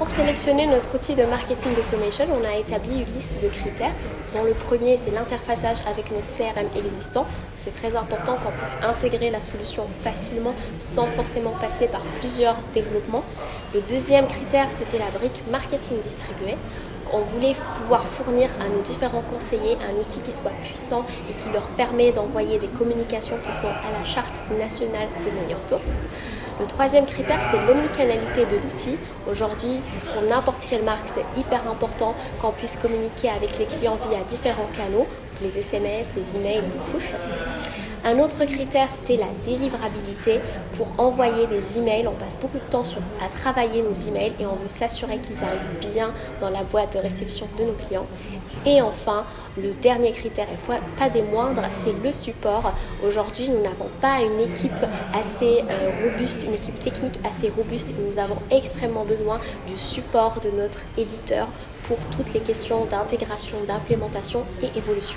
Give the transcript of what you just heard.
Pour sélectionner notre outil de marketing automation, on a établi une liste de critères. Dont le premier, c'est l'interfaçage avec notre CRM existant. C'est très important qu'on puisse intégrer la solution facilement sans forcément passer par plusieurs développements. Le deuxième critère, c'était la brique marketing distribué on voulait pouvoir fournir à nos différents conseillers un outil qui soit puissant et qui leur permet d'envoyer des communications qui sont à la charte nationale de taux. Le troisième critère, c'est l'omnicanalité de l'outil. Aujourd'hui, pour n'importe quelle marque, c'est hyper important qu'on puisse communiquer avec les clients via différents canaux, les SMS, les emails, les push. Un autre critère, c'était la délivrabilité. Pour envoyer des emails, on passe beaucoup de temps à travailler nos emails et on veut s'assurer qu'ils arrivent bien dans la boîte de réception de nos clients. Et enfin, le dernier critère, et pas des moindres, c'est le support. Aujourd'hui, nous n'avons pas une équipe assez euh, robuste, une équipe technique assez robuste et nous avons extrêmement besoin du support de notre éditeur pour toutes les questions d'intégration, d'implémentation et évolution.